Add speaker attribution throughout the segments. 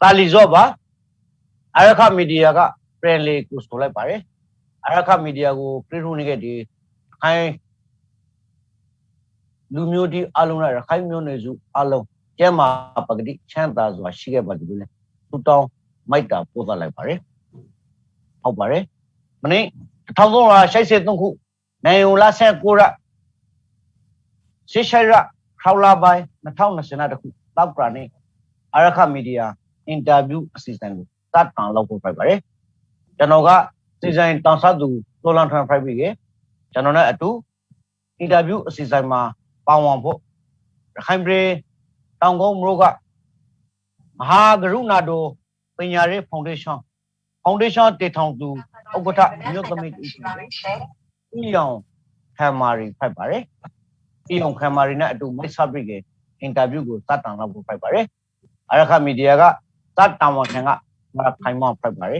Speaker 1: တာလီဇော့ပါအရခမီဒီယာကပြန်လေကိုဆိုလိုက်ပါတယ်အရခမီဒီယာကိုပြည့်ထုံးနေတဲ့ဒီခိုင်းလူမျိုးဒီအလုံးနဲ့ရခိုင်မျိုးနွယ်စုအလုံးကျဲမှာပဂတိချမ်းသာစွာရှိခဲ့ပါတယ်လို့လဲသူတောင်းမိုက်တာပို့သလိုက်ပါတယ်ဟုတ်ပါတယ်မနေ့1383ခုနိုင်ယုံလာဆက်ကိုရရှေရှိရခေါလာပိုင်း2020တခုတောက်ကရနေအရခမီဒီယာ အင်တာဗျူးအစီအစဉ်ကိုစတင်လုပ်ဖို့ဖိုက်ပါတယ်ကျွန်တော်ကစီစဉ်တောင်ဆသူလိုလန်ထန်ဖိုက်ပြီးကကျွန်တော်နဲ့အတူအင်တာဗျူးအစီအစဉ်မှာပါဝင်ဖို့ရခိုင်ပြည်တောင်ကုန်းမြို့ကမဟာကရုဏာတော်ပညာရေးဖောင်ဒေးရှင်းဖောင်ဒေးရှင်းတည်ထောင်သူဥက္ကဋ္ဌမြို့သမီးဦးဦးရောင်ခံမာရီဖိုက်ပါတယ်အီယောင်ခံမာရီနဲ့အတူမိတ်ဆက်ပြီးကအင်တာဗျူးကိုစတင်လုပ်ဖို့ဖိုက်ပါတယ်အရခမီဒီယာက တတ်တောင်ဝန်ခံကမခိုင်မောဖက်ပါလေ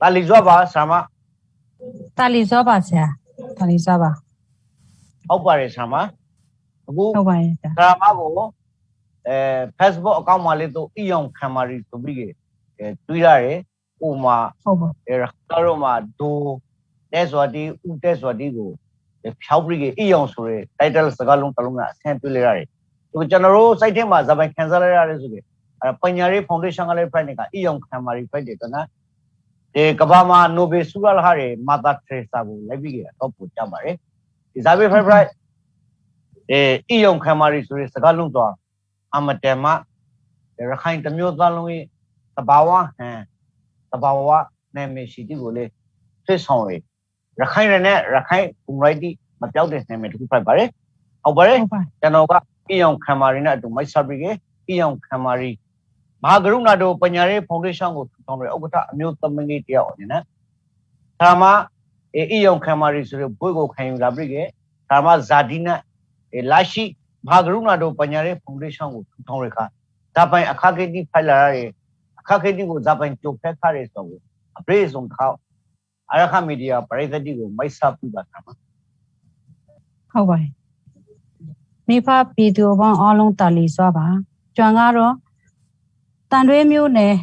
Speaker 1: တာလီဇောပါဆာမ
Speaker 2: တာလီစောပါဆရာတာလီစောပါ
Speaker 1: ဟုတ်ပါတယ်ဆာမအခု
Speaker 2: ဟုတ်ပါရဲ့ဆရာ
Speaker 1: ဆာမကိုအဲ Facebook အကောင့်မှာလေးတော့အီယောင်ခံမာရီဆိုပြီးအဲတွေးရတယ်ဟိုမှာ
Speaker 2: ဟုတ်ပါ
Speaker 1: အဲကတော့မှာဒိုတဲ့ဆိုတီဦးတဲ့ဆိုတီကိုဖြောက်ပြီးအီယောင်ဆိုတဲ့ title စကားလုံးတစ်လုံးကအဆင်ပြေးလိုက်ရတယ်ဒီကျွန်တော်တို့ site ထဲမှာဇာပိုင် cancel လိုက်ရတယ်ဆိုပြီး အဲပညာရေး foundation ကလည်း friend တွေကအီယောင်ခံမာရီ friend တွေကနော်ဒီကဘာမှာနိုဘယ်ဆုရလာဟာတွေမာတာထရေစာကိုလိုက်ပြီးတော့ပို့ကြပါတယ်ဒီဇာဘေဖိုင်ဖရိုက်အဲအီယုံခမာရီဆိုတဲ့စကားလုံးတော့အမတမရခိုင်တမျိုးသားလုံးရဲ့တဘာဝဟန်တဘာဝနာမည်ရှိတီကိုလေဖြစ်ဆောင်ရရခိုင်ရနဲ့ရခိုင်ကွန်ရိုက်တီမပြောက်တဲ့နာမည်တစ်ခုဖိုက်ပါတယ်ဟုတ်ပါတယ်
Speaker 2: ဟုတ်ပါ
Speaker 1: ကျွန်တော်ကအီယောင်ခမာရီနဲ့အတူမိုက်ဆာဘရီကအီယောင်ခမာရီ မဟာကရုဏာတို့ပညာရေးဖောင်ဒေးရှင်းကိုထူထောင်တဲ့ဥက္ကဋ္ဌအမျိုးသမီးတယောက်အနေနဲ့ဒါမှအီယောင်ခမာရီဆိုတဲ့ဘွေကိုခံယူလာပြီးကဒါမှဇာဒီနာလာရှိမဟာကရုဏာတို့ပညာရေးဖောင်ဒေးရှင်းကိုထူထောင်ရခါဇာပိုင်အခါကေတီဖိုင်လာရတဲ့အခါကေတီကိုဇာပိုင်ကြိုဖက်ခါရဲဆိုတော့အပရိဆုံးခေါအရခမီဒီယာပရိသတ်တီကိုမိုက်ဆာပူပါဆာမ
Speaker 2: ဟုတ်ပါရဲ့မိဖပြည်သူအပေါင်းအားလုံးတာလီစောပါကျွမ်းကတော့ တန်တွဲမျိုးနယ်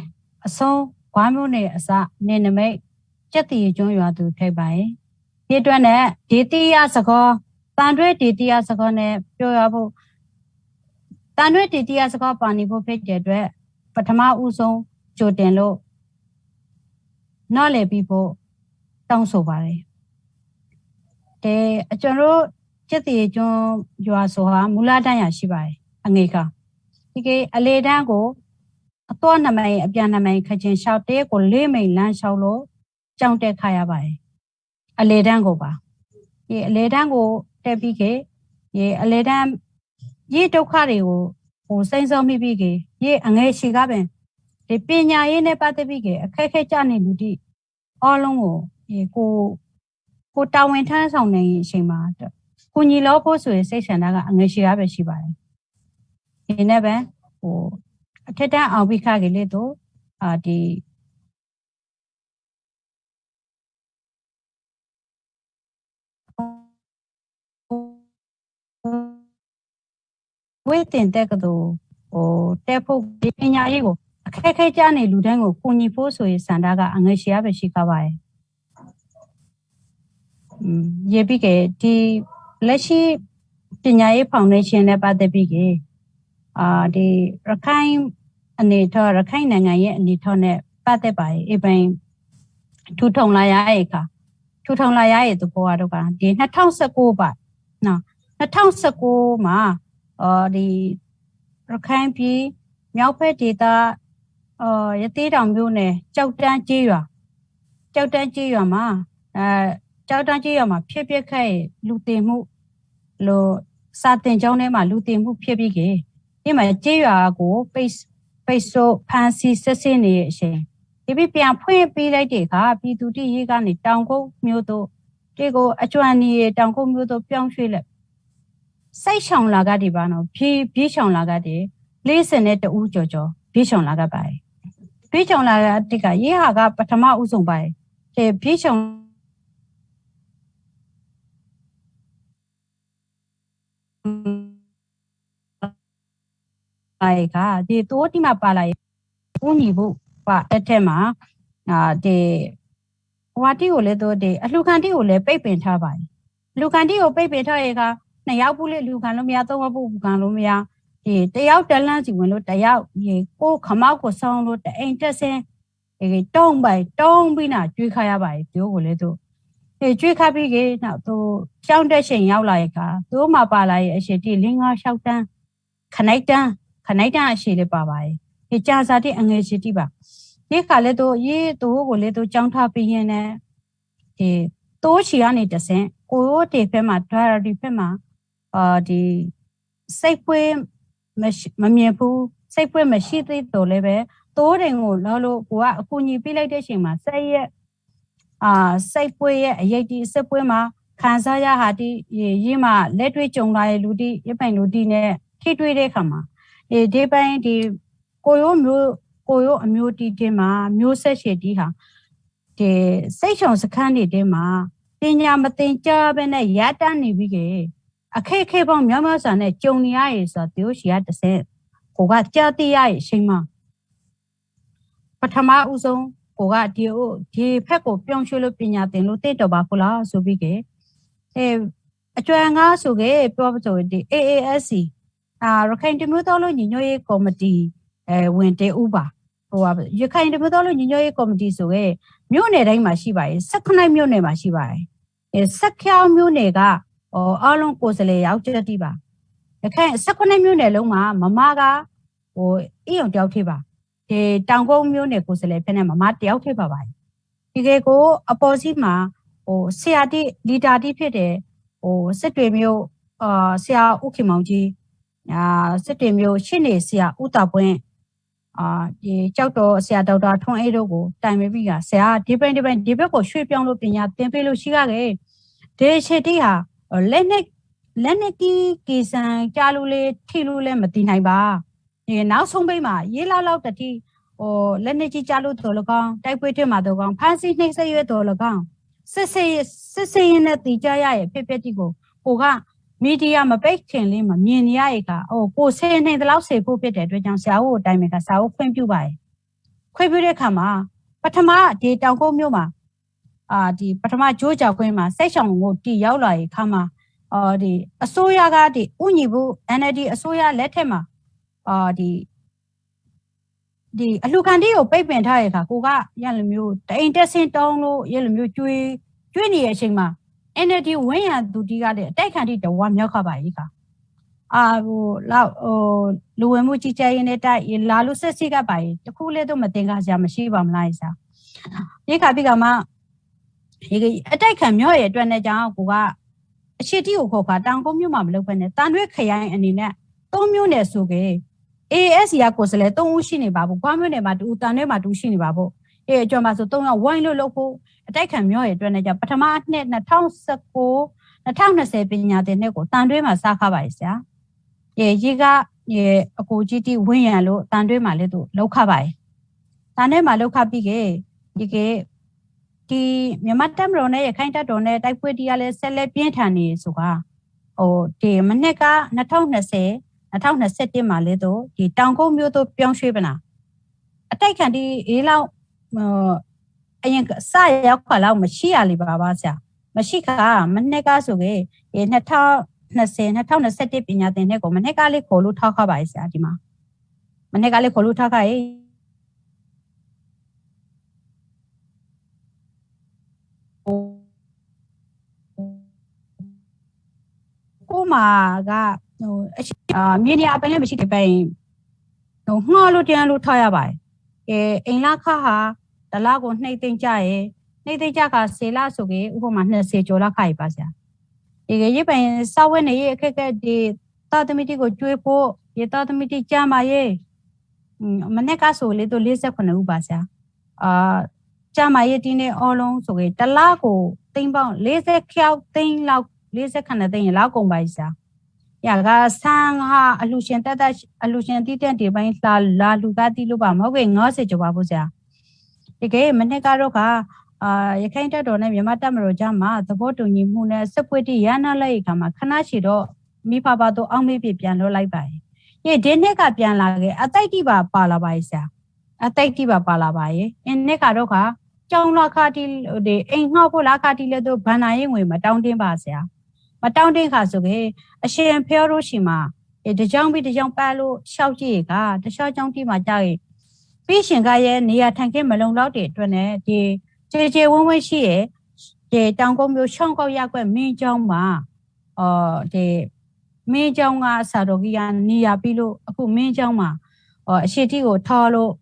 Speaker 2: အဆုံးဝါမျိုးနယ်အစနေနမိတ်ကြက်တီကျွန်းရွာသူထိပ်ပါရဲ့ဒီအတွက်နဲ့ဒေတိယစကောတန်တွဲဒေတိယစကောနဲ့ပြောရဖို့တန်တွဲဒေတိယစကောပါနေဖို့ဖြစ်တဲ့အတွက်ပထမဦးဆုံးကြိုတင်လို့နောက်လေပြီးဖို့တောင်းဆိုပါတယ်အဲအကျွန်တော်တို့ကျက်တီကျွန်းရွာဆိုဟာမူလတန်းရရှိပါတယ်အငေကဒီကေအလေတန်းကို အတော့နမိုင်အပြန်နမိုင်ခချင်းလျှောက်တဲကိုလေးမိန်လမ်းလျှောက်လို့ကြောင်းတက်ခါရပါတယ်အလေတန်းကိုပါဒီအလေတန်းကိုတက်ပြီးခေဒီအလေတန်းရေဒုက္ခတွေကိုဟိုစိမ့်စောမိပြီးခေရေအငယ်ရှိကပင်ဒီပညာရေးနဲ့ပတ်သက်ပြီးခေအခက်ခဲကြနေလူတိအားလုံးကိုဒီကိုကိုတာဝန်ထမ်းဆောင်နေအချိန်မှာကိုညီလောဖို့ဆိုရင်စိတ်ဆန္ဒကအငယ်ရှိရပဲရှိပါတယ်ဒီနဲ့ပဲဟို အထက်တန်းအောင်ပြီးခကြီးလေတော့အာဒီဝေးတင်တဲ့ကတို့ဟိုတက်ဖို့ဒီပညာရေးကိုအခက်ခဲကြနေလူတိုင်းကိုကိုညီဖို့ဆိုရင်စန္ဒကအငယ်ရှိရပဲရှိကားပါရဲ့อืมရေပြီးကဒီလက်ရှိပညာရေးဖောင်ဒေးရှင်းနဲ့ပတ်သက်ပြီးက အာဒီရခိုင်အနေထောရခိုင်နိုင်ငံရဲ့အနေထောနဲ့ပတ်သက်ပါရဲ့အပင်ထူထောင်လာရရဲ့ခါထူထောင်လာရရဲ့သဘောကတော့ကဒီ2019ပါနော်2019မှာအော်ဒီရခိုင်ပြည်မြောက်ဘက်ဒေသအော်ရသေးတောင်မြို့နယ်ကြောက်တန်းကျေးရွာကြောက်တန်းကျေးရွာမှာအဲကြောက်တန်းကျေးရွာမှာဖြစ်ပျက်ခဲ့လူတင်မှုလို့စာတင်ကျောင်းထဲမှာလူတင်မှုဖြစ်ပြီးကေ ဒီမှာကျေးရွာကိုပိတ်ပိတ်ဆို့ဖန်စီဆက်စင်းနေတဲ့အချိန်ဒီပြပြန်ဖွင့်ပေးလိုက်တဲ့အခါပြည်သူတိရေးကနေတောင်ကုန်းမြို့တို့ဒီကိုအကျွမ်းနေတောင်ကုန်းမြို့တို့ပြောင်းရွှေ့လိုက်စိတ်ရှောင်လာကတည်းပါနော်ဖြည်းဖြည်းရှောင်လာကတည်း40နဲ့တူကြော်ကြော်ဖြည်းရှောင်လာကပါတယ်ဖြည်းရှောင်လာကတည်းကရေးဟာကပထမဦးဆုံးပါတယ်ဒီဖြည်းရှောင် လိုက်ကဒီတိုးတိမှာပါလာရင်ဦးညီဖို့ပါအဲ့ထက်မှာအာဒီဟွာတိကိုလည်းတော့ဒီအလှခံတိကိုလည်းပိတ်ပင်ထားပါတယ်လူခံတိကိုပိတ်ပင်ထားရဲ့ကနှစ်ယောက်ဘူးလေလူခံလို့မရသုံးယောက်ဘူးခံလို့မရဒီတယောက်တလန်းစီဝင်လို့တယောက်ဒီကိုခမောက်ကိုဆောင်းလို့တအိမ်တက်စင်းဒီတုံးပိုင်တုံးပြီးနာကျွေးခါရပါတယ်ပြောကိုလည်းတော့ဒီကျွေးခါပြီးကေနောက်သူရှောင်းတဲ့ချိန်ရောက်လာရဲ့ကသူ့မှာပါလာရဲ့အရှိတိလင်းငါလျှောက်တန်းခနိုင်တန်း ခနိုင်တန်းအရှိလေးပါပါတယ်ဒီကြာစာတိအငယ်ရှိတိပါဒီခါလည်းတော့ရေးသူ့ကိုလည်းတော့ကြောင်းထားပြီးရင်လည်းဒီတိုးချီကနေတဆင့်ကိုရိုးတေဖက်မှာ diary ဖက်မှာအာဒီစိတ်ပွေးမမြင်ဘူးစိတ်ပွေးမရှိသေးတော့လည်းပဲတိုးတယ်ကိုလောလို့ကိုကအကူညီပေးလိုက်တဲ့ချိန်မှာစိတ်ရဲ့အာစိတ်ပွေးရဲ့အရေးဒီစိတ်ပွေးမှာခံစားရဟာဒီရေးမှာလက်တွေ့ကြုံလာတဲ့လူတီရပိုင်လူတီနဲ့ထိတွေ့တဲ့အခါမှာ ဒီဒီပိုင်းဒီကိုရိုးမျိုးကိုရိုးအမျိုးတီတင်းမှာမျိုးဆက်ရှည်တီဟာဒီစိတ်ချုံစခန်းတွေတင်းမှာပညာမသင်ကြားဘဲနဲ့ရတန်းနေပြီကေအခက်ခဲပေါင်းများများစွာနဲ့ကြုံနေရရေဆိုတော့သူရှိရတစ်စက်ကိုကကြားသိရရဲ့အချိန်မှာပထမဦးဆုံးကိုကဒီဒီဖက်ကိုပြောင်းရွှေ့လို့ပညာသင်လို့တင့်တော်ပါဖလားဆိုပြီးကေအဲအကျွမ်းကားဆိုကေပြောပဆိုဒီ AASC အာရခိုင်တမျိုးတော်လို့ညီညွတ်ရေးကော်မတီအဲဝင်တေဥပါဟိုပါရခိုင်တမျိုးတော်လို့ညီညွတ်ရေးကော်မတီဆိုရဲမြို့နယ်တိုင်းမှာရှိပါတယ်16မြို့နယ်မှာရှိပါတယ်အဲဆက်ခေါမြို့နယ်ကဟောအားလုံးကိုယ်စလေရောက်ချက်တိပါရခိုင်16မြို့နယ်လုံးမှာမမကဟိုအိယုံတယောက်ထိပါဒီတောင်ကုန်းမြို့နယ်ကိုယ်စလေဖက်နဲ့မမတယောက်ထိပါပါတယ်ဒီကေကိုအပေါ်စီမှာဟိုဆရာတိလီတာတိဖြစ်တယ်ဟိုစစ်တွေမျိုးအာဆရာဥခင်မောင်ကြီး အာစစ်တွေမျိုးရှင်းနေဆရာဥတာပွင့်အာဒီကြောက်တော်ဆရာဒေါက်တာထွန်းအေးတို့ကိုတိုင်ပေးပြီးကဆရာဒီပိုင်းဒီပိုင်းဒီဘက်ကိုရွှေ့ပြောင်းလို့ပညာသင်ပေးလို့ရှိခဲ့ဒီရှေတိဟာလက်နဲ့လက်နဲ့ကီကီဆန်ကြားလို့လေထိလို့လည်းမတည်နိုင်ပါဒီနောက်ဆုံးပိတ်မှာရေးလောက်လောက်တတိဟိုလက်နဲ့ကြီးကြားလို့တော်လကောင်တိုက်ပွဲထဲမှာတော်ကောင်ဖန်စီနှိမ့်ဆက်ရွက်တော်လကောင်စစ်စစ်စစ်စစ်ရင်းနဲ့တည်ကြရရဲ့ဖြစ်ဖြစ်တိကိုကိုက မီဒီယာမပိတ်ခင်လေးမမြင်နေရရဲ့ကဟိုကိုဆင်းနေတလောက်စေဖို့ဖြစ်တဲ့အတွက်ကြောင့်ဆရာဦးအတိုင်းပဲကဆရာဦးခွင့်ပြုပါတယ်ခွင့်ပြုတဲ့အခါမှာပထမဒီတောင်ကုန်းမြို့မှာအာဒီပထမဂျိုးကြောက်ခွင်းမှာစိတ်ဆောင်ကိုတီရောက်လာရဲ့ခါမှာအော်ဒီအစိုးရကဒီဥညီဘူး NLD အစိုးရလက်ထက်မှာအာဒီဒီအလှခံတီးကိုပိတ်ပင်ထားရဲ့ခါကိုကရလိုမျိုးတအိမ်တက်ဆင်းတောင်းလို့ရလိုမျိုးကျွေးကျွေးနေတဲ့အချိန်မှာ NLD ဝင်းရသူတီးကလည်းအတိုက်ခံတီးတဝါမြောက်ခပါကြီးခါအာဟိုလောက်ဟိုလူဝင်မှုကြီးကြပ်ရေးနဲ့တိုက်လာလို့ဆက်စီကပါရင်တခုလေးတော့မတင်ကားစရာမရှိပါမလားဆရာဒီခါပြီးကမှဒီအတိုက်ခံမြော့ရဲ့အတွက်နဲ့ကြောင့်ကိုကအရှိတိကိုခေါ်ခါတောင်ကုန်းမြို့မှာမလုပ်ဘဲနဲ့တန်ရွက်ခရိုင်အနေနဲ့သုံးမျိုးနဲ့ဆိုကြ AS ရကိုယ်စလဲ၃ဦးရှိနေပါဘူး။ကွာမျိုးနယ်မှာတူတန်ထဲမှာတူရှိနေပါဘူး။ အဲအကျော်မှာဆို၃ယောက်ဝိုင်းလို့လုပ်ဖို့အတိုက်ခံမျိုးရဲ့အတွက်နဲ့ကြပထမနှစ်2019 2020ပညာသင်နှစ်ကိုတန်တွဲမှာစားခပါရဲ့ဆရာ။ရေရေကရေအကိုကြီးတီဝင်းရံလို့တန်တွဲမှာလည်းသူလောက်ခပါရဲ့။တန်ထဲမှာလောက်ခပြီးကေဒီကေဒီမြန်မာတက်မတော်နဲ့ရခိုင်တက်တော်နဲ့တိုက်ပွဲတရားလဲဆက်လက်ပြင်းထန်နေဆိုတာဟိုဒီမနှစ်က2020 2021မှာလဲတော့ဒီတောင်ကုန်းမြို့သို့ပြောင်းရွှေ့ပနာအတိုက်ခံဒီအေးလောက်ဟို အရင်စရောက်ခွာလောက်မရှိရလေပါပါဆရာမရှိခါမနှစ်ကဆိုကေ2020 2021ပညာသင်တဲ့ကိုမနှစ်ကလေးခေါ်လို့ထောက်ခပါရဲ့ဆရာဒီမှာမနှစ်ကလေးခေါ်လို့ထောက်ခရဲ့ကိုမာကဟိုအရှိအာမြေနေအပိုင်းလည်းမရှိတဲ့ပိုင်ဟိုငှောလို့တန်းလို့ထားရပါတယ်။ကဲအိမ်လာခဟာ တလားကိုနှိမ့်သိမ့်ကြရဲ့နှိမ့်သိမ့်ကြကဆေလာဆိုကေဥပမာ20ကျော်လောက်ခါရပါဆရာ။ဒီကရေးပိုင်စောက်ဝဲနေရဲ့အခက်အခဲဒီသာသမီတိကိုကျွေးဖို့ရေသာသမီတိကြမှာရဲ့မနေ့ကဆိုလေတော့48ဦးပါဆရာ။အာကြမှာရဲ့ဒီနေ့အော်လုံးဆိုကေတလားကိုသိမ့်ပေါင်း40ခေါက်သိမ့်လောက်40ခဏသိမ့်လောက်ကုန်ပါဆရာ။ရကဆန်းဟာအလူရှင်တက်တက်အလူရှင်တိတက်ဒီပိုင်းလာလာလူကတိလို့ပါမဟုတ်ကဲ90ကျော်ပါဘူးဆရာ ဒီကဲမနေ့ကတော့ကအာရခိုင်တက်တော်နဲ့မြန်မာတက်မတော်ကြားမှာသဘောတူညီမှုနဲ့စစ်ပွဲတိရနာလိုက်ခါမှာခဏရှိတော့မိဖပါတော့အောင်းမေးပြပြန်လွှတ်လိုက်ပါတယ်။ဒီဒီနှစ်ကပြန်လာခဲ့အတိုက်တိပါပါလာပါရဲ့ဆရာ။အတိုက်တိပါပါလာပါရဲ့။အင်းနှစ်ကတော့ကကြောင်းလာခါတီဒီအိမ်ငှောက်ဖို့လာခါတီလည်းတော့ဗန္နာရင်ငွေမတောင်းတင်းပါဆရာ။မတောင်းတင်းခါဆိုကေအရှင်ဖျော်လို့ရှိမှာအဲတကြောင်ပြီးတကြောင်ပတ်လို့ရှောက်ကြည့်ကတခြားကြောင်းတိမှာကြာရင် ပြီးရှင်ကရဲ့နေရာထိုင်ခင်းမလုံလောက်တဲ့အတွက်နဲ့ဒီခြေခြေဝန်းဝန်းရှိရဲ့ဒီတောင်ကုန်းမျိုးရှောင်းကောက်ရက်ွက်မင်းကျောင်းမှာအော်ဒီမင်းကျောင်းကစာတော်ကြီးကနေရာပြီးလို့အခုမင်းကျောင်းမှာအော်အရှိတိကိုထော်လို့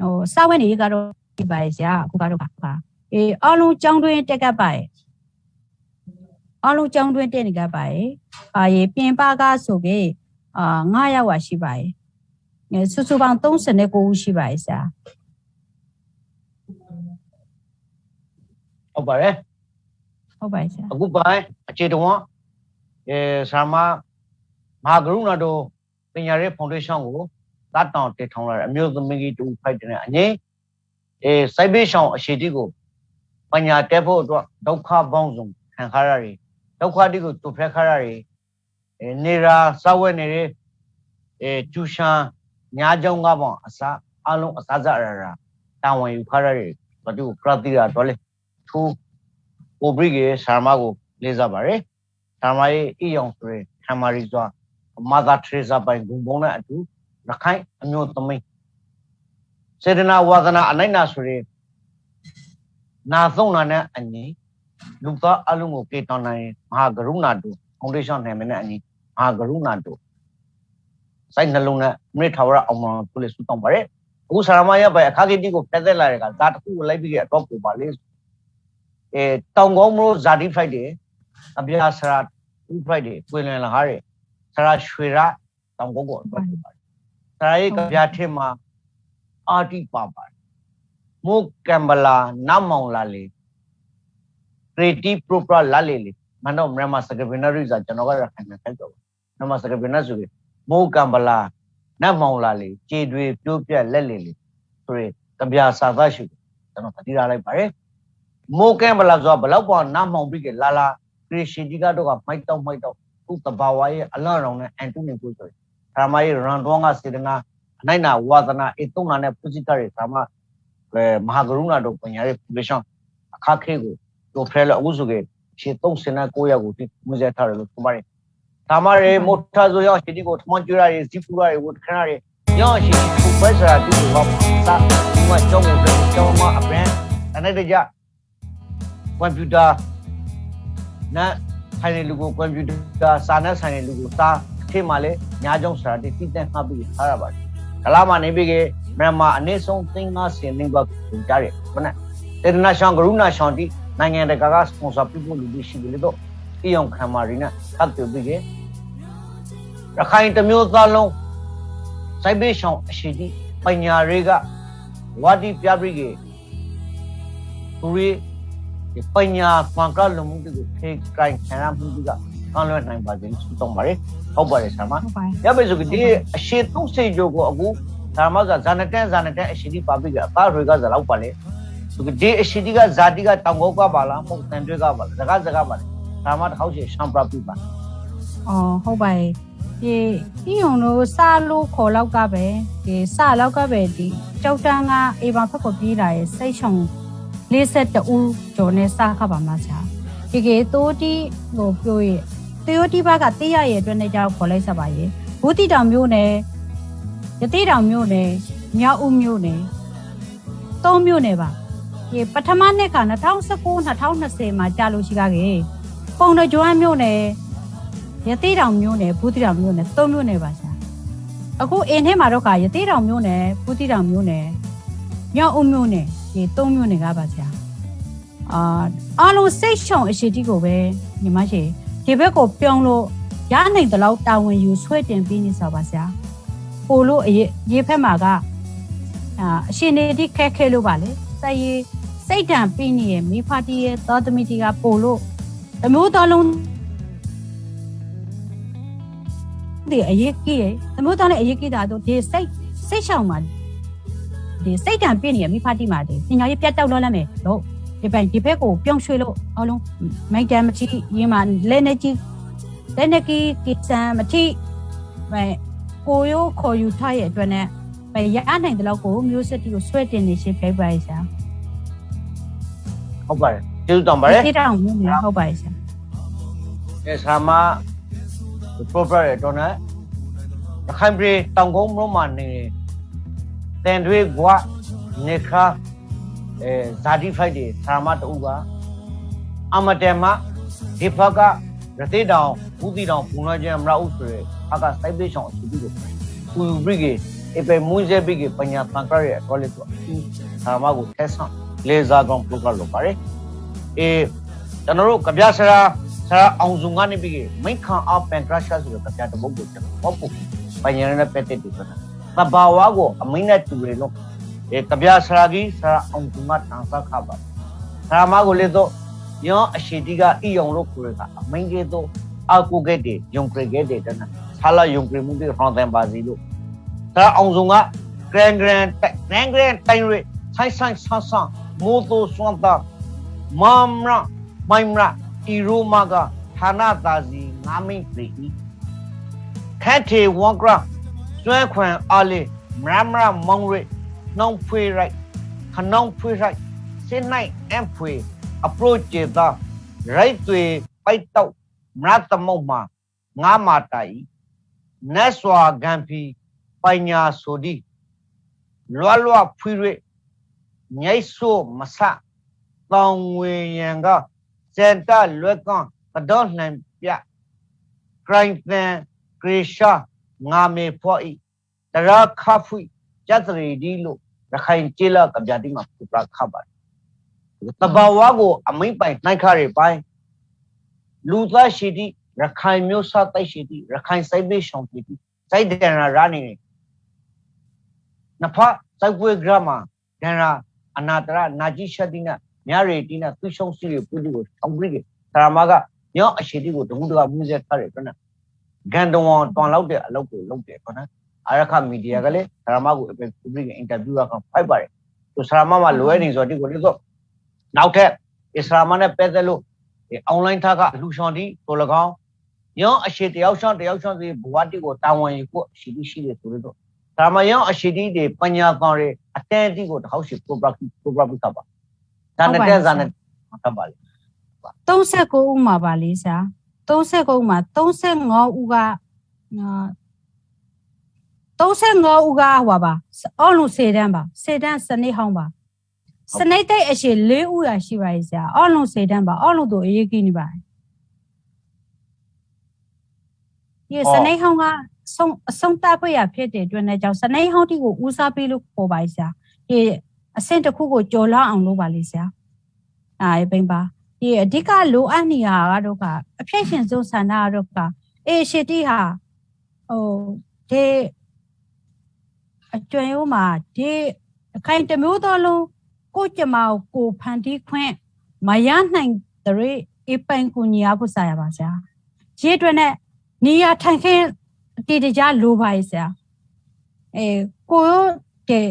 Speaker 2: ဟိုစာဝတ်နေကတော့ဒီပါရဲ့ဆရာအခုကတော့ပါအေးအလုံးကျောင်းတွင်းတက်ကပ်ပါရဲ့ အလုံးကျောင်းတွင်းတက်နေကပ်ပါရဲ့အာရေပြင်ပကားဆိုကေအာ9ရောက်ပါရှိပါရဲ့အဲစုစုပေါင်း39ဦးရှိပါရဲ့ဆရာ
Speaker 1: ဟုတ်ပါတယ်
Speaker 2: ဟုတ်ပါရဲ့ဆရာ
Speaker 1: အခုပိုင်းအခြေတော်အဲဆာမမဟာကရုဏာတို့ပညာရေးဖောင်ဒေးရှင်းကိုတတ်တောင်တည်ထောင်လာတဲ့အမျိုးသမီးကြီးတူဖိုက်တယ်အငိအဲစိုက်ဘေးရှောင်းအရှိတိကိုပညာတက်ဖို့အတွက်ဒုက္ခပေါင်းစုံခံခါရတယ် ဒုက္ခတိကိုတူဖက်ခါရတယ်အဲနေရာစဝဲနေတဲ့အဲကျူရှန်ညာကြောင်းကပေါင်းအစားအလုံးအစားစရရာတာဝန်ယူခါရတယ်ဘာတူကရတိရတော့လေသူကိုဘရိကေဆာမကိုလေးစားပါတယ်ဆာမရဲ့အီယောင်ဆိုရယ်ခမရီစွာမာသာထရေဇာပိုင်ဂုံဘုံနဲ့အတူရခိုင်အမျိုးသမီးစေတနာဝါသနာအနိုင်နာဆိုရယ်နာသုံးနာနဲ့အညီ လူသားအလုံးကိုကေတောင်းနိုင်မဟာကရုဏာတူဖောင်ဒေးရှင်းနယ်မနဲ့အညီမဟာကရုဏာတူစိုက်နှလုံးနဲ့မိထာဝရအောင်မပုလိစုတောင်းပါတယ်အခုဆာမရဲ့ပိုင်အခါကိတိကိုဖက်သက်လာတဲ့ကဇာတခုကိုလိုက်ပြီးအတော့ပူပါလေအဲတောင်ကောင်းမလို့ဇာတိဖိုက်တယ်အပြာဆရာဥဖိုက်တယ်ပွင့်လင်လာဟာတဲ့ဆရာရွှေရတောင်ကောင်းကိုအတွက်ဖြစ်ပါတယ်ဆရာရဲ့ကဗျာထင်မှာအာတိပါပါတယ်မုကံဘလာနမောင်လာလေ ခရီတီပရိုပရာလာလေလေမနောမြန်မာစကပနာရိဇာကျွန်တော်ကရခိုင်မှာဖက်တော့မြန်မာစကပနာဆိုရင်မုကံဘလာနမောင်လာလေခြေတွေပြိုးပြက်လက်လေလေဆိုရင်ကဗျာစာသားရှိတယ်ကျွန်တော်တတိရလိုက်ပါတယ်မိုးကဲမလားဆိုတော့ဘလောက်ပေါ်နားမောင်ပြီးကလာလာခရရှင်ကြီးကတော့ကမိုက်တော့မိုက်တော့သူ့တဘာဝရဲ့အလန့်ရောင်နဲ့အန်တူနေကိုဆိုရင်ဓမ္မရဲ့ရန်တော်ကစေတနာအနိုင်နာဝါသနာအတုံနာနဲ့ပုစိတရဲ့ဓမ္မအဲမဟာကရုဏာတို့ပညာရဲ့ပူရှောင်းအခါခဲကို တို့ဖဲလို့အခုဆိုကေရှေ39ရောက်ကိုဒီမူဇေထားတယ်လို့ဆိုပါတယ်ဓမ္မရဲ့မုထဆိုရောက်ရှင်ဒီကိုထမွန်ကျွရရဲ့ဇီဖူရရဲ့ဝတ်ခရရဲ့ရောက်ရှင်ဒီကိုပဲဆိုတာဒီလိုပါစာဒီမှာကျောင်းကိုကျောင်းမှာအပန်းတနေ့တကြကွန်ပျူတာနဲ့ဆိုင်တဲ့လူကိုကွန်ပျူတာစာနဲ့ဆိုင်တဲ့လူကိုစာအထစ်မှလည်းညာကြောင့်စာတိတိတဲ့ငှပ်ပြီးထားရပါတယ်ကလာမနေပြီးကမြန်မာအနည်းဆုံးသင်္ကားစင်နေဘကိုကြားရဘနဲ့တေဒနာရှောင်းကရုဏာရှောင်းတိ နိုင်ငံတကာကစပွန်ဆာပြုဖို့လူရှိတယ်လို့အီယောင်ခမာရီနာသတ်ပြုပြီးကရခိုင်တမျိုးသားလုံးစိုက်ဘေးရှောင်းအရှိတိပညာတွေကဝါဒီပြပြီးကသူရီပညာဖန်ကလုံမှုတွေကိုဖေးကိုင်ခံရမှုတွေကကောင်းလွယ်နိုင်ပါစေဆုတောင်းပါတယ်ဟုတ်ပါတယ်ဆရာမ
Speaker 2: ဟုတ်ပါတယ်
Speaker 1: ရပါစို့ဒီအရှိတုံးစိတ်ကြကိုအခုဓမ္မကဇာနတန်ဇာနတန်အရှိတိပါပြီကအသားတွေကဇလောက်ပါလေသူ ဒီအရှိတိကဇာတိကတောင်ကောကပါလားမဟုတ်တန်တွေကပါလားဇကဇကပါလေဓမ္မတစ်ခေါက်ရှိရှံပရပြပါ
Speaker 2: အော်ဟုတ်ပါတယ်ဒီဒီုံတို့စလို့ခေါ်လောက်ကပဲဒီစလောက်ကပဲဒီကြောက်တန်းကအေဗန်ဖက်ကိုပြေးလာရဲ့စိတ်ရှုံ52ဦးကျော်နဲ့စခပါမှာဆရာဒီကေတိုးတီဟိုပြောရဲ့တေယိုတီဘကတေးရရဲ့အတွက်နဲ့ကြောက်ခေါ်လိုက်ဆက်ပါရဲ့ဘူးတီတောင်မျိုးနဲ့ရတိတောင်မျိုးနဲ့မြောက်ဦးမျိုးနဲ့သုံးမျိုးနဲ့ပါဒီ ပထမနှစ်က2019 2020မှာကြာလို့ရှိကြခဲ့ပုံတော်ကျွမ်းမျိုးနဲ့ရသေးတောင်မျိုးနဲ့ဘူးတိတောင်မျိုးနဲ့သုံးမျိုးနဲ့ပါရှာအခုအင်းထဲမှာတော့ကရသေးတောင်မျိုးနဲ့ဘူးတိတောင်မျိုးနဲ့မြောက်အုံမျိုးနဲ့ဒီသုံးမျိုးနဲ့ကပါရှာအာအားလုံးစိတ်ရှုံအရှိတိကိုပဲညီမရှိဒီဘက်ကိုပြောင်းလို့ရနိုင်တဲ့လောက်တာဝန်ယူဆွဲတင်ပြီးနေစားပါရှာပို့လို့အရေးရေဖက်မှာကအာအရှင်နေတိခက်ခဲလို့ပါလေစိုက်ရေး စိတ်တံပြီးနေရဲ့မိဖတီရဲ့သောသမီတီကပို့လို့အမျိုးသားလုံးဒီအရေးကြီးတယ်။သမုဒ္ဒနဲ့အရေးကြီးတာတော့ဒီစိတ်စိတ်ရှောင်မှာဒီစိတ်တံပြည့်နေရမိဖတ်တိမှာဒီပညာရေးပြတ်တောက်တော့လမ်းမယ်လို့ဒီပိုင်ဒီဘက်ကိုပြောင်းရွှေ့လို့အလုံးမိုက်တန်မတိရင်းမှာလက်နေကြီးလက်နေကြီးကိစံမတိပဲကိုရိုးခေါ်ယူထားရဲ့အတွက်နဲ့ပဲရနိုင်တဲ့လောက်ကိုမျိုးစစ်တီကိုဆွဲတင်နေရှင်းပြပါရစား
Speaker 1: ဟုတ်ပါတယ်ကျေးဇူးတောင်းပါတယ်
Speaker 2: ဒီတောင်မျိုးနေဟုတ်ပါရဲ့ဆရာ
Speaker 1: အဲဆာမ proper ရတော့နော်ရခိုင်ပြည်တောင်ကုန်းမြို့မှာနေတန်တွေကွာနေခါအဲဇာတိဖိုက်တွေဆာမတူကအမတေမဒီဖကရသေးတောင်ဘူးတီတောင်ဘုံလာကျန်မရဥဆိုရဖကစိုက်ပေးဆောင်အစီအစဉ်ကိုပူဘရိကေအပေမွန်းစေဘိကေပညာပန်ကရရဲ့တော်လေးတော့ဆာမကိုထက်ဆောင် လေဇာကောင် program လုပ်ပါတယ်အေးကျွန်တော်တို့ကြပြဆရာဆရာအောင်စုံကနေပြီးမိခန်အပန်ကရရှာဆိုတဲ့ကြပြတပုတ်ကိုကျွန်တော်ပေါ့ပညာရတဲ့ပက်တက်တူဆိုတာတဘာဝကိုအမိနဲ့တူတယ်လို့အဲကြပြဆရာကြီးဆရာအောင်စုံကတန်ဆခပါဆရာမကိုလေတော့ယောအရှိတိကအီယောင်လို့ခေါ်တာအမိန်ကေတော့အကူကဲတဲ့ယုံကြည်ခဲ့တဲ့တနဆာလာယုံကြည်မှုတွေဟောင်းတယ်ပါစီလို့ဆရာအောင်စုံက grand grand grand grand တိုင်းရဆိုင်ဆိုင်ဆန်းဆန်း မိုးတိုစွမ်းတာမမရမိုင်မရဤရိုမာကဌာနတာစီငါမိတ်ပြီခက်ထေဝကရစွဲခွန်အားလေးမရမရမောင်ရနှောင်းဖွေရိုက်ခနောင်းဖွေရိုက်စင်နိုင်အမ်ဖွေ approach ကျေတာရိုက်တွေပိုက်တော့မရတမုံမှာငါမာတိုင်နတ်စွာဂံဖီပညာဆိုဒီလွားလွားဖွေရ ညိုက်ဆိုမဆတောင်ဝေရန်ကစန်တလွက်ကွန်ကတော့လှန်ပြဂရိုင်းသန်ဂရေရှာငါမေဖွာဤတရာခဖူကျတ်ရီဒီလို့ရခိုင်ကျေလာကဗျာတိမှာပြခပါတယ်တဘာဝကိုအမိမ့်ပိုင်နိုင်ခရပိုင်းလူသားရှိတိရခိုင်မျိုးစားတိုက်ရှိတိရခိုင်စိုက်ပေးရှောင်ရှိတိစိုက်ဒန်ရာရနေနေနဖစိုက်ပွဲဂရမဒန်ရာ အနာတရနာကြီးရှတိနာမြရီတိနာသူရှုံးစီရပုဒ်ကိုအောင်ပြီးသရမကညောအရှိတိကိုတမှုတကမှုစေထားတယ်ခဏဂန်တဝန်တွန်လောက်တဲ့အလုပ်ကိုလုပ်တယ်ခဏအာရခမီဒီယာကလည်းသရမကိုအပြင်ပဘလစ်အင်တာဗျူးကဖိုက်ပါတယ်သူသရမမှာလိုရနေဆိုတော့ဒီကိုလေတော့နောက်ထပ်အစ္စလာမနဲ့ပတ်သက်လို့အွန်လိုင်းထားကအလူရှောင်းတီကို၎င်းညောအရှိတယောက်ရှောင်းတယောက်ရှောင်းစီဘဝတိကိုတာဝန်ယူဖို့အရှိတိရှိတယ်ဆိုတော့ ဒါမှရောအရှိတိတွေပညာကောင်းတွေအတန်အတိကိုတစ်ခေါက်ရှိ program program ကပါဒါနဲ့တဲ့ဇာနဲ့သတ်ပါလေ
Speaker 2: 39ဦးမှာပါလေဆရာ39ဦးမှာ35ဦးကအာ35ဦးကဟွာပါအောက်လုံး10တန်းပါ10တန်းစနေဟောင်းပါစနိတ်တိတ်အရှိ၄ဥရာရှိပါရဲ့ဆရာအောက်လုံးစေတန်းပါအောက်လုံးတို့အရေးကြီးနေပါတယ်ဒီစနိတ်ဟောင်းက ဆုံးအဆုံးတဖွေရဖြစ်တဲ့အတွက်နဲ့ကြောင့်စနိတ်ဟောင်းတီကိုဦးစားပေးလို့ခေါ်ပါရဲ့ဆရာဒီအဆင့်တစ်ခုကိုကြော်လောက်အောင်လုပ်ပါလေဆရာအဲပိန်ပါဒီအဓိကလိုအပ်နေရတာကတော့ကအဖြစ်ရှင်ဆုံးဆန္ဒကတော့ကအေရှီတီဟာဟိုဒီအကျွမ်းရိုးမှာဒီအခိုင်တစ်မျိုးသောလုံးကိုကြမကိုကိုဖန်တီးခွင့်မရနိုင်တဲ့အေပိုင်ကူညီအပ်ဖို့ဆရာပါဆရာခြေအတွင်းနဲ့နေရထိုင်ခင်း တည်တကြလိုပါရဲ့ဆရာအဲကိုရောတဲ့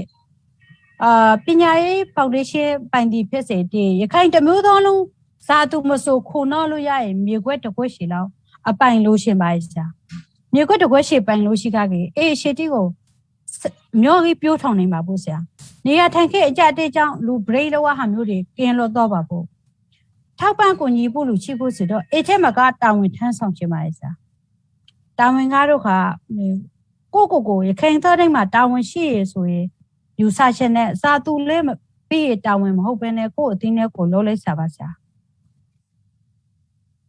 Speaker 2: အာပညာရေးဖောင်ဒေးရှင်းပိုင်တီဖြစ်စေတည်ရခိုင်တစ်မျိုးသောလုံးစာသူမဆိုခုနော်လို့ရရင်မြေခွက်တစ်ခွက်ရှည်လောက်အပိုင်လို့ရှင်ပါရဲ့ဆရာမြေခွက်တစ်ခွက်ရှည်ပိုင်လို့ရှိခကြီးအေးရှေတီကိုမျိုးကြီးပြိုးထောင်နေပါဘူးဆရာနေရထိုင်ခဲ့အကြအတဲကြောင့်လူဘရိတ်လောဟာမျိုးတွေကင်းလို့တော့ပါဘူးထောက်ပံ့ကူညီဖို့လူချိဖို့ဆိုတော့အေချက်မကတာဝန်ထမ်းဆောင်ခြင်းပါရဲ့ဆရာ တာဝန်ကားတို့ကကိုကိုကိုရခိုင်သောတိုင်းမှာတာဝန်ရှိရဆိုရင်ယူဆချက်နဲ့စာသူလေးပြီးရတာဝန်မဟုတ်ဘဲနဲ့ကို့အသင်းနဲ့ကိုလုံးလိုက်စားပါဆရာ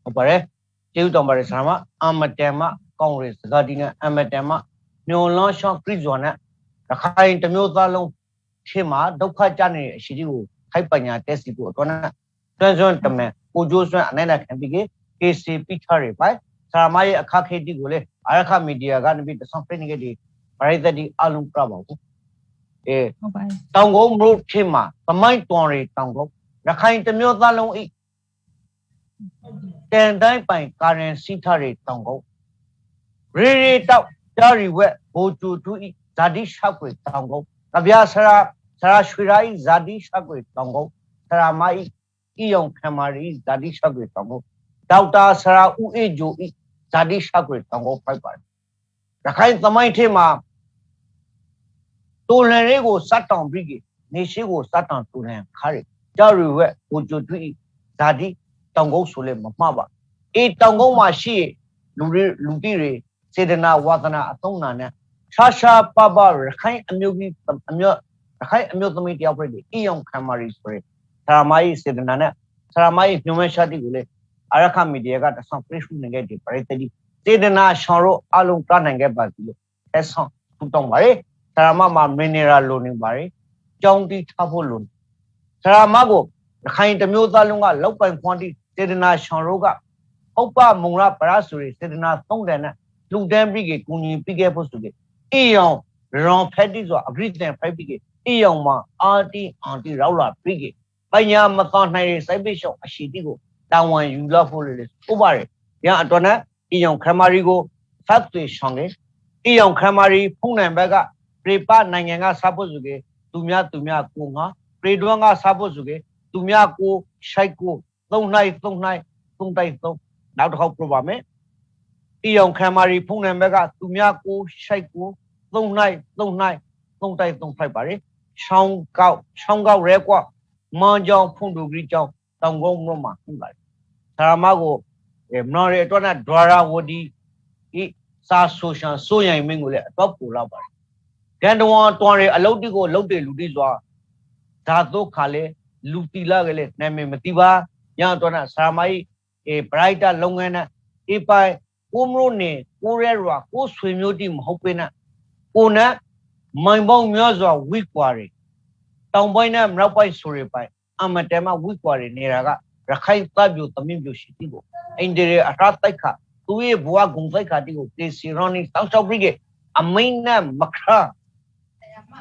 Speaker 1: ဟုတ်ပါတယ်ကျေးဇူးတော်ပါတယ်ဆရာမအမတန်မကောင်းရယ်စကားဒီနဲ့အမတန်မညွန်လွန်ရှော့ခရစ်ဇွန်နဲ့ရခိုင်တစ်မျိုးသားလုံးရှင်းမှာဒုက္ခကြနေတဲ့အရှိကြီးကိုခိုက်ပညာတက်စီဖို့အတွက်နဲ့တွန်းစွန်းတမန်ကိုကျိုးစွန်းအနေနဲ့ခံပြီးက KCP ချရပိုင် ဆရာမရဲ့အခက်ခဲတီကိုလေအရခမီဒီယာကနေပြီးတဆောင်ပြနေကြတဲ့ပရိသတ်ဒီအလုံးပြပါဘူးအဲ
Speaker 2: ဟုတ်ပါတယ်
Speaker 1: တောင်ကုန်းမြို့ဖြစ်မှာသမိုင်းတွန်ရီတောင်ကုန်းရခိုင်တစ်မျိုးသားလုံးဤတန်တိုင်းပိုင်ကာရင်စီထရီတောင်ကုန်းရေရီတောက်ကြာရီဝက်ဘိုကျူတူဤဇာတိရှောက်ွေတောင်ကုန်းကဗျာဆရာဆရာရွှေရာဤဇာတိရှောက်ွေတောင်ကုန်းဆရာမဤဤယုံခမာရီဇာတိရှောက်ွေတောင်ကုန်းဒေါက်တာဆရာဦးအေဂျိုဤ ဇာတိရှောက်ွေတောင်ကုန်းဖိုက်ပါတယ်ရခိုင်သမိုင်းထမှာတူလန်လေးကိုစတ်တောင်ပြီးကနေရှိကိုစတ်တောင်တူလန်ခါရီကြာရီဝက်ဘိုကျူတူဤဇာတိတောင်ကုန်းဆိုလဲမမှားပါအေးတောင်ကုန်းမှာရှိလူတွေလူတိတွေစေတနာဝါသနာအသုံးနာနဲ့ရှာရှာပပရခိုင်အမျိုးကြီးအမျိုးရခိုင်အမျိုးသမီးတယောက်ပြည့်အီယောင်ခမရီဆိုရယ်ဆရာမကြီးစေတနာနဲ့ဆရာမကြီးညွှန်မဲ့ရှာတိကိုလေ အရခမီဒီယာကတဆောင်ပြရှုနေခဲ့တဲ့ပရိသတ်ကြီးစေတနာရှောင်းတို့အလုံးပြနိုင်ခဲ့ပါပြီလို့အဲဆောင်ထူတောင်းပါရယ်ဆရာမမှာမင်းနေရာလိုနေပါရယ်ကြောင်းတီးထားဖို့လိုဆရာမကိုရခိုင်တစ်မျိုးသားလုံးကလောက်ပိုင်ခွန်တီစေတနာရှောင်းတို့ကဥပ္ပမုံရပရဆိုရယ်စေတနာသုံးတယ်နဲ့လူတန်းပြီးကကုညီပြီးခဲ့ဖို့ဆိုကြအီယောင်ရွန်ဖက်တီဆိုအဂရိတန်ဖိုက်ပြီးကအီယောင်မှာအာတီအန်တီရောက်လာပြီးကပညာမတော်နိုင်တဲ့စိုက်ပိရှောင်းအရှိတီကို တာဝန်ယူလာဖို့လေဥပါရယ်ရအတွက်နဲ့အီယောင်ခမရီကိုဖတ်သွေဆောင်တယ်အီယောင်ခမရီဖုန်နံဘက်ကပြေပနိုင်ငံကစားဖို့ဆိုကြသူများသူများကိုငါပြေတွန်းကစားဖို့ဆိုကြသူများကိုရှိုက်ကိုသုံးနိုင်သုံးနိုင်သုံးတိုက်သုံးနောက်တစ်ခေါက်ပြပါမယ်အီယောင်ခမရီဖုန်နံဘက်ကသူများကိုရှိုက်ကိုသုံးနိုင်သုံးနိုင်သုံးတိုက်သုံးဖိုက်ပါလေရှောင်းကောက်ရှောင်းကောက်ရဲကွာမွန်ကြောင်ဖုန်ဒူဂရီကြောင် တောင်ကုန်းမြို့မှာဟုတ်ပါတယ်ဆရာမကိုအဲမနော်ရအတွက်နဲ့ဒွါရာဝဒီဤစာဆိုရှန်ဆိုရင်မင်းကိုလည်းအတော့ပူလာပါတယ်ဂန်တဝန်တွန်ရအလုတ်တိကိုလုတ်တယ်လူတိစွာဓာတုခါလေလူတီလာကလေးနာမည်မတိပါညတော့နဲ့ဆရာမကြီးအဲဘရိုက်တာလုပ်ငန်းနဲ့ဒီပိုင်ကိုမလို့နေကိုရဲရွာကိုဆွေမျိုးတိမဟုတ်ပေနဲ့ကိုနဲ့မိုင်ပေါင်းများစွာဝိကွာတွေတောင်ပိုင်းနဲ့မြောက်ပိုင်းဆိုရပိုင်း အမတမဝိကွာတွေနေတာကရခိုင်တပ်ပြိုသမင်းပြိုရှိတိကိုအိန္ဒိရအထာတိုက်ခသူရဲ့ဘဝဂုံတိုက်ခတိကိုတေစီရောနီတောက်ချောက်ပြီးကအမိန်နဲ့မခါ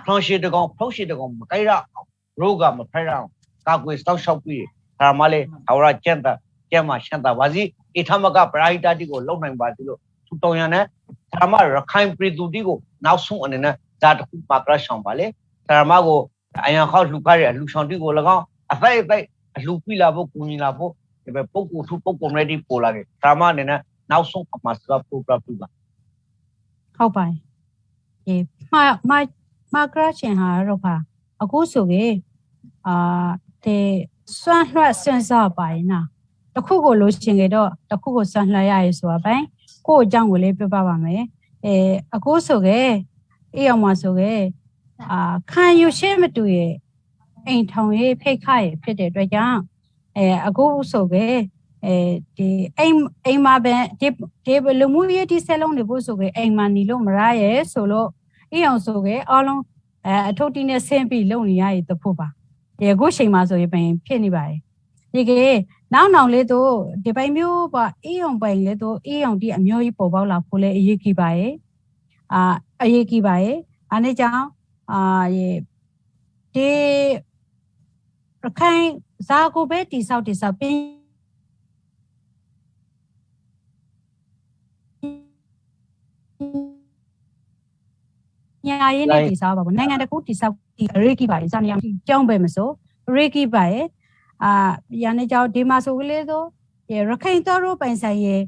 Speaker 1: ဖုံးရှိတကောင်ဖုံးရှိတကောင်မကိုက်ရအောင်ရောဂါမဖက်ရအောင်ကာကွယ်တောက်ချောက်ပြီးဒါမှလည်းအဝရကျန်တာကျန်မှရှန်တာပါစီအထမကပရိုက်တာတိကိုလုံနိုင်ပါသေးလို့သူတောင်းရနဲ့ဒါမှရခိုင်ပြည်သူတိကိုနောက်ဆုံးအနေနဲ့ဒါတခုပါကရဆောင်ပါလေဒါမှကိုအယံခေါက်လူကားရလူဆောင်တိကို၎င်း အဖိုက်အဖိုက်အလူပြလာဖို့ကူညီလာဖို့ဒီပဲပုတ်ကိုသူပုတ်ကိုရဒီပို့လာတယ်ဒါမှအနေနဲ့နောက်ဆုံးအမှားစကပရိုဂရမ်ပြပါ
Speaker 2: ဟုတ်ပါတယ်အေးမမမကရချင်ဟာတော့ပါအခုဆိုကေအာတဲ့စွန့်လွှတ်စွန့်စားပါရင်နာတခုကိုလို့ချင်ကြတော့တခုကိုစွန့်လွှတ်ရရဆိုတာပိုင်းကို့အကြောင်းကိုလေးပြပပါမယ်အဲအခုဆိုကေအေးအောင်မဆိုကေအာခံယူရှင်းမတူရဲ့ အိမ်ထောင်ရေးဖိတ်ခရေးဖြစ်တဲ့အတွက်ကြောင့်အဲအခုဆိုပဲအဲဒီအိမ်အိမ်မှာပဲဒီဒီလူမှုရေးဒီဆက်လုံးတွေဖို့ဆိုပဲအိမ်မှာနေလို့မရရဲ့ဆိုလို့အအောင်ဆိုပဲအားလုံးအဲအထုပ်တီးနဲ့ဆင်းပြီးလုံနေရည်တဖို့ပါဒီအခုချိန်မှာဆိုရင်ပင်ဖြစ်နေပါတယ်ဒီကေနောက်နောက်လေးတို့ဒီပိုင်မျိုးပါအေးအောင်ပိုင်လေးတို့အေးအောင်ဒီအမျိုးကြီးပေါ်ပေါက်လာဖို့လဲအရေးကြီးပါရဲ့အာအရေးကြီးပါရဲ့အားနေကြောင့်အာရေဒီ ရခိုင်ဇာကိုပဲတိဆောက်တိဆောက်ပင်ညာရေးနဲ့တိဆောက်ပါဘူးနိုင်ငံတကူတိဆောက်ဒီရေကီပါရေးစနေအောင်ကြောင်းပဲမစိုးရေကီပါရဲ့အာရန်နေကြောင်းဒီမှာဆိုကလေးဆိုရခိုင်တော်တို့ပိုင်ဆိုင်ရဲ့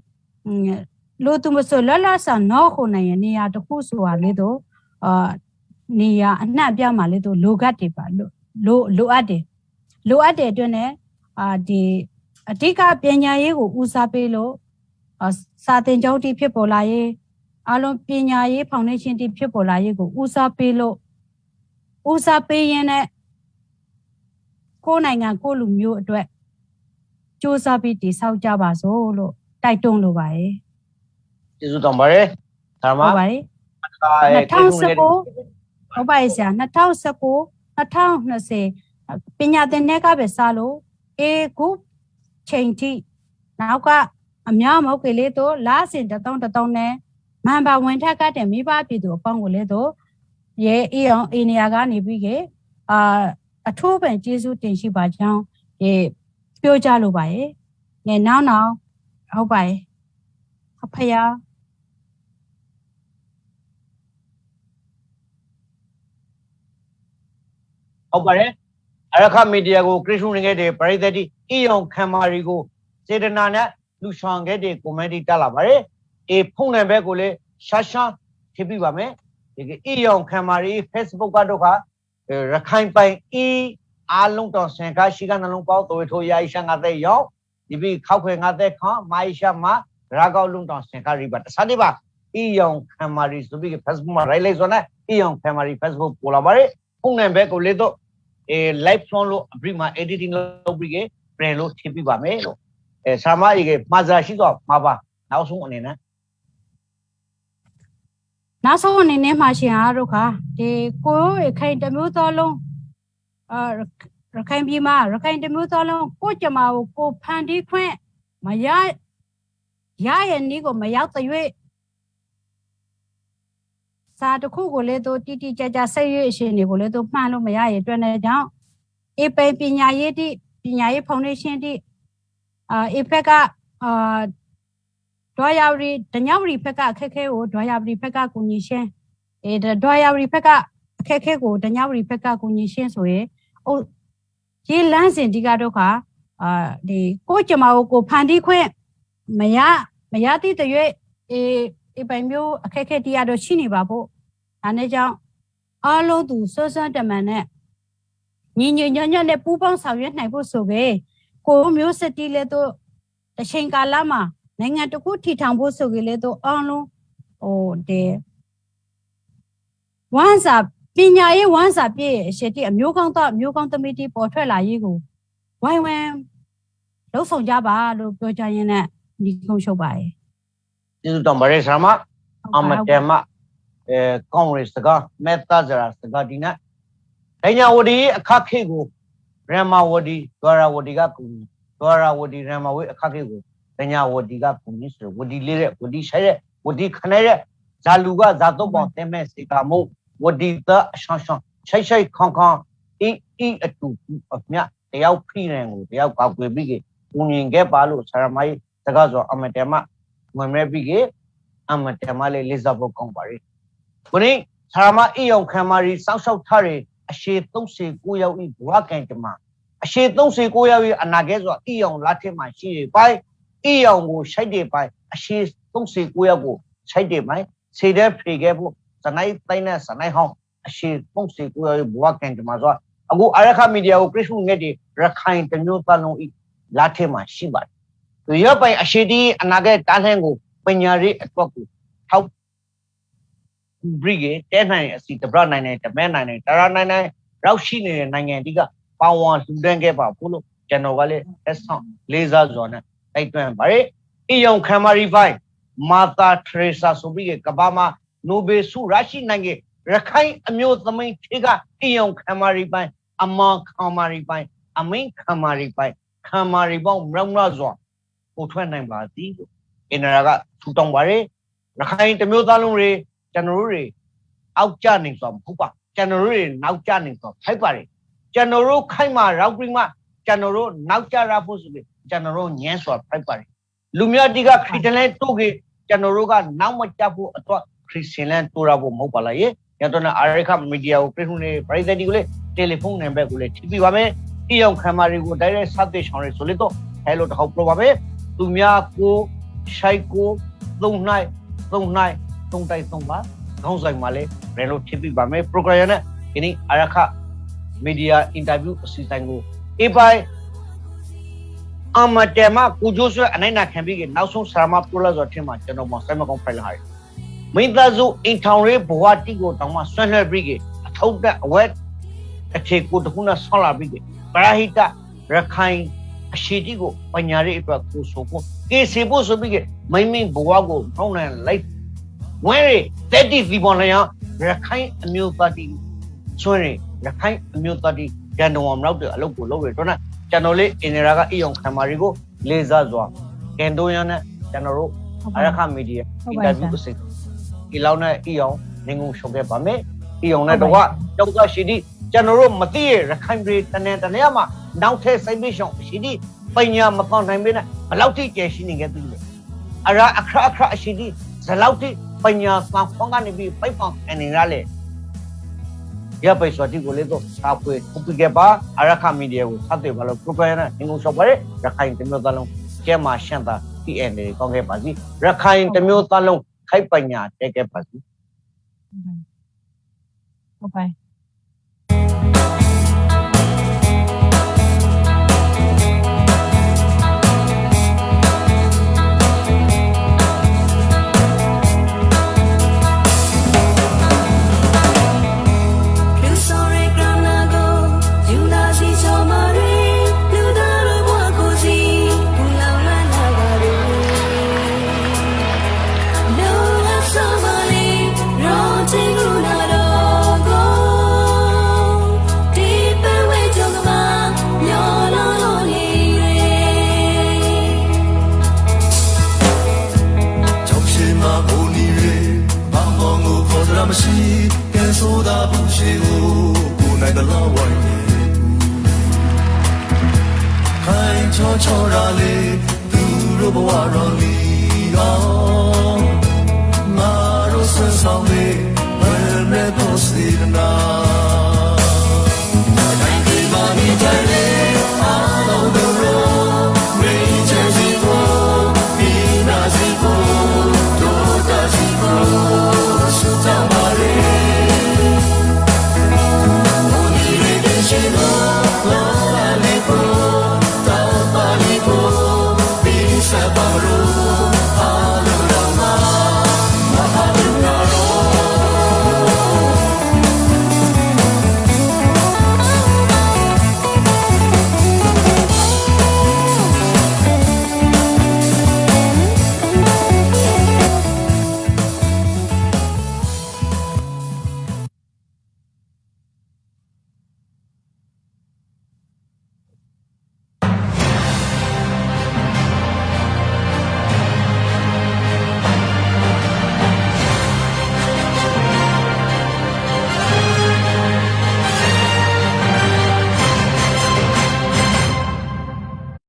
Speaker 2: လို့သူမဆိုလလဆန်တော့ခုနိုင်ရနေရာတခုဆိုတာလေးတော့အာနေရာအနှံ့ပြမှာလေးတော့လိုကတ်တယ်ပါလို့လိုလိုအပ်တယ် လိုအပ်တဲ့အတွက် ਨੇ အာဒီအဓိကပညာရေးကိုဦးစားပေးလို့စာသင်ကျောင်းတီဖြစ်ပေါ်လာရေးအလုံးပညာရေးဖောင်ဒေးရှင်းတီဖြစ်ပေါ်လာရေးကိုဦးစားပေးလို့ဦးစားပေးရင်းနဲ့ကိုယ်နိုင်ငံကိုယ်လူမျိုးအတွက်စ조사ပြီးတည်ဆောက်ကြပါစို့လို့တိုက်တွန်းလိုပါတယ်
Speaker 1: ကျေးဇူးတောင်းပါတယ်ဆရာမ
Speaker 2: ဟုတ်ပါတယ် 2019ဟုတ်ပါရဲ့ဆရာ2019 2020 ပညာသင်တဲ့ကပဲစလို့အေခုချိန်ထိနောက်ကအများမဟုတ်ကလေးတို့လာစင်တတောင်းတတောင်းနဲ့မန်ပါဝင်ထက်ကတဲ့မိဘပြည်သူအပေါင်းကိုလည်းတို့ရဲအေးအောင်အေနေယာကနေပြီးကအာအထိုးပန်ကျေးဇူးတင်ရှိပါကြောင်းရေပြောကြလိုပါရဲ့ငယ်နောက်နောက်ဟုတ်ပါရဲ့အဖယာ
Speaker 1: ဟုတ်ပါတယ် အရခမီဒီယာကိုခရစ်ရှုနေခဲ့တဲ့ပရိသတ်တိအီယောင်ခံမာရီကိုစေတနာနဲ့လူဆောင်ခဲ့တဲ့ကွန်မတီတက်လာပါတယ်အေဖုန်နယ်ဘက်ကိုလည်းရှာရှာထည့်ပြပါမယ်ဒီကအီယောင်ခံမာရီ Facebook ကတော့ခရခိုင်ပိုင်အီအားလုံးတော့ဆင်ကားရှိကနှလုံးပေါက်သွေးထိုးရာရှာငါတဲ့ရောက်ဒီပြီးခောက်ခွေငါတဲ့ခွန်မိုင်ရှာမှာရာကောက်လုံးတော့ဆင်ကားရိပါတစားနေပါအီယောင်ခံမာရီဆိုပြီး Facebook မှာ right လိုက်ဆိုနေအီယောင်ခံမာရီ Facebook ပေါ်လာပါတယ်ဖုန်နယ်ဘက်ကိုလည်းတော့ အဲ live phone လို့အပြီးမှာ editing လုပ်ပြီးကပြန်လို့ထည့်ပြပါမယ်လို့အဲဆာမကြီးကမှာစာရှိတော့မှာပါနောက်ဆုံးအနေနဲ့
Speaker 2: နောက်ဆုံးအနေနဲ့မှရှင်အားတို့ခါဒီကိုရခိုင်တမျိုးသောလုံးအာရခိုင်ပြည်မှာရခိုင်တမျိုးသောလုံးကိုကြမကိုကိုဖန်တီးခွင့်မရရရဲ့နီးကိုမရောက်တဲ့၍ စာတစ်ခုကိုလည်းတို့တိတိကျကျဆက်ရွေးအရှင်တွေကိုလည်းတို့မှန်လို့မရရဲ့အတွက်နဲ့ကြောင့်အေပိပညာရေးတိပညာရေးဖောင်ဒေးရှင်းတိအာအေဖက်ကအာဒွာယာဝရီဒညဝရီဖက်ကအခက်ခဲကိုဒွာယာဝရီဖက်ကကိုညီရှင်းအဲဒွာယာဝရီဖက်ကအခက်ခဲကိုဒညဝရီဖက်ကကိုညီရှင်းဆိုရင်ဟိုရေလန်းစင်ဒီကတော့ခါအာဒီကိုကျမကိုကိုဖန်တီးခွင့်မရမရသည့်တရွေ့အေ ဒီပိုင်မျိုးအခက်ခဲတရားတော့ရှိနေပါဖို့ဒါနဲ့ကြောင့်အားလုံးသူဆွဆွတမန်နဲ့ညီညွတ်ညွတ်ညွတ်နဲ့ပူးပေါင်းဆောင်ရွက်နိုင်ဖို့ဆိုပဲကိုမျိုးစတီလဲတော့တချိန်ကာလမှာနိုင်ငံတစ်ခုထီထောင်ဖို့ဆိုကြလေတော့အားလုံးဟိုတဲ့ဝမ်းစာပညာရေးဝမ်းစာပြည့်ရဲ့အရှိတိအမျိုးကောင်းတော့အမျိုးကောင်းသမီးတီပေါ်ထွက်လာရေးကိုဝိုင်းဝန်းလှုပ်ဆောင်ကြပါလို့ပြောကြရင်းနဲ့ဒီကုန်းချုပ်ပါရဲ့
Speaker 1: ကျေးဇူးတောင်းပါတယ်ဆရာမအမတေမအဲကောင်းရစ်စကမေတ္တာဇရာစကဒီနာဒညာဝဒီအခက်ခေကိုရမဝဒီဒွာရဝဒီကကူဒွာရဝဒီရမဝေအခက်ခေကိုဒညာဝဒီကကူနိဆိုဝဒီလေးတဲ့ဝဒီဆိုင်တဲ့ဝဒီခနဲ့တဲ့ဇာလူကဇာတော့ပေါတဲမဲ့စေကမို့ဝဒီတအရှောင်းရှောင်းချိုက်ချိုက်ခေါင်ခေါင်အီအီအတူအမြတယောက်ဖိနေကိုတယောက်ကောက်ွယ်ပြီးကဦးငင်ခဲ့ပါလို့ဆရာမကြီးစကားဆိုအမတေမ ဝင်မဲ့ပြီးကအမတေမလေးလေးစားဖို့ကောင်းပါရီခုနေ့ဆရာမအီယောင်ခံမာရီစောက်ရှောက်ထားတဲ့အရှိ39ရောက်ဤဘဝကံတမအရှိ39ရောက်ဤအနာကဲဆိုအီယောင်လက်ထက်မှာရှိရပိုင်းအီယောင်ကိုရှိုက်တယ်ပိုင်းအရှိ39ရောက်ကိုရှိုက်တယ်ပိုင်းစေတဲ့ဖေခဲ့ဖို့စနိုက်တိုင်းနဲ့စနိုက်ဟောင်းအရှိ39ရောက်ဘဝကံတမဆိုအခုအရခမီဒီယာကိုခရစ်မှုငက်တွေရခိုင်တမျိုးသားလုံးဤလက်ထက်မှာရှိပါတယ် သူရပိုင်အရှိတီအနာကဲတားလှန်ကိုပညာရေးအတွက်ကိုထောက်ဘရိကေတဲနိုင်အစီတပရနိုင်နိုင်တမဲနိုင်နိုင်တရနိုင်နိုင်ရောက်ရှိနေတဲ့နိုင်ငံတိကပါဝင်လှူဒန်းခဲ့ပါဖို့လို့ကျွန်တော်ကလည်းလက်ဆောင်လေးစားစွာနဲ့တိုက်တွန်းပါတယ်အီယုံခမ်မာရီဖိုင်မာသာထရေဆာဆိုပြီးကဘာမှာနိုဘယ်ဆုရရှိနိုင်ခဲ့ရခိုင်အမျိုးသမိန်ထေကအီယုံခမ်မာရီဖိုင်အမန်ခမ်မာရီဖိုင်အမင်းခမ်မာရီဖိုင်ခမ်မာရီပေါင်းမြောက်များစွာ ပို့ထွက်နိုင်ပါသည်လို့အင်နရာကထူတောင်းပါတယ်ရခိုင်တမျိုးသားလုံးတွေကျွန်တော်တို့တွေအောက်ကျနေဆိုမဟုတ်ပါကျွန်တော်တို့တွေနောက်ကျနေဆိုဖိုက်ပါတယ်ကျွန်တော်တို့ခိုက်မှာရောက်ပြီးမှကျွန်တော်တို့နောက်ကျရဖို့ဆိုပြီးကျွန်တော်တို့ညံစွာဖိုက်ပါတယ်လူမျိုးတိကခရစ်တန်လဲတိုးကေကျွန်တော်တို့ကနောက်မကျဖို့အတွက်ခရစ်စတန်လဲတိုးရဖို့မဟုတ်ပါလားယေရတော့အာရခမီဒီယာကိုပြည်ခုနေပရိသတ်ဒီကိုလေတယ်လီဖုန်းနံပါတ်ကိုလေထိပြပါမယ်ဒီအောင်ခံမာတွေကိုတိုက်ရိုက်ဆက်သွယ်ဆောင်ရဆိုလေတော့ဟဲလိုတော့ပြောပါမယ် သူများကိုရှိုက်ကိုသုံးနိုင်သုံးနိုင်သုံးတိုက်သုံးပါခေါင်းဆိုင်မှာလေဘယ်လိုထိပြပါမယ် program နဲ့ဒီနေ့အာရခမီဒီယာအင်တာဗျူးအစီအစဉ်ကိုအပိုင်အမတဲမကိုဂျိုးဆွဲအနိုင်နာခံပြီးကနောက်ဆုံးဆရာမပရိုလာဆိုထင်မှာကျွန်တော်မဆိုင်မကောင်းဖိုင်လာရတယ်မိသားစုအင်ထောင်ရေးဘဝတိကိုတောင်မှဆွဲလှဲပြီးကအထောက်တဲ့အဝက်အခြေကိုတခုနဲ့ဆောင်းလာပြီးကပရာဟိတရခိုင် အရှိတိကိုပညာရေးအတွက်ကိုဆိုဖို့ကေစီဖို့ဆိုပြီးကမိမိဘဝကိုထောင်းနိုင်လိုက်ဝဲရတက်တီဒီပေါ်လျောရခိုင်အမျိုးသားတီဆွဲရရခိုင်အမျိုးသားတီရန်တော်မရောက်တဲ့အလုပ်ကိုလုပ်ရတော့ကျွန်တော်လေးအင်နရာကအီယုံခံမာရီကိုလေးစားစွာကန်တိုရန်နဲ့ကျွန်တော်တို့
Speaker 2: ဟုတ်
Speaker 1: အ
Speaker 2: ပါ
Speaker 1: ရ
Speaker 2: ရဲ့
Speaker 1: ခမီဒီယာ
Speaker 2: ဟုတ်
Speaker 1: အင်
Speaker 2: ပါ
Speaker 1: တာ
Speaker 2: ရဲ့
Speaker 1: ဗျူးကိုစိတ်ဒီလောက်နဲ့အီယောင်နေငုံရှုံခဲ့ပါမယ် အီယောင်နဲ့တော့တောက်ကရှိဒီကျွန်တော်တို့မသိရရခိုင်ပြည်တနေတနေမှာနောက်ထပ်စိတ်ပိရှောင်ရှိဒီပညာမပေါနိုင်ပေနဲ့ဘယ်လောက်ထိကျရှိနေခဲ့ပြီလဲအရာအခရအခရရှိဒီဇလောက်ထိပညာသံဖုံးကနေပြီးပိုက်ပေါင်အနေရလေရပိစဝတိကိုလေတော့သာဖွေခုပြခဲ့ပါအရခမီဒီယာကိုဆက်သွယ်ပါလို့ profile နဲ့ငုံရှော့ပါရရခိုင်တမျိုးသားလုံးကျဲမှာရှန့်တာ PN တွေကောင်းခဲ့ပါစီရခိုင်တမျိုးသားလုံးခိုက်ပညာတက်ခဲ့ပါစီ
Speaker 2: ဟုတ်
Speaker 3: Marolio, Maro sen saldi, ölme dostlarına.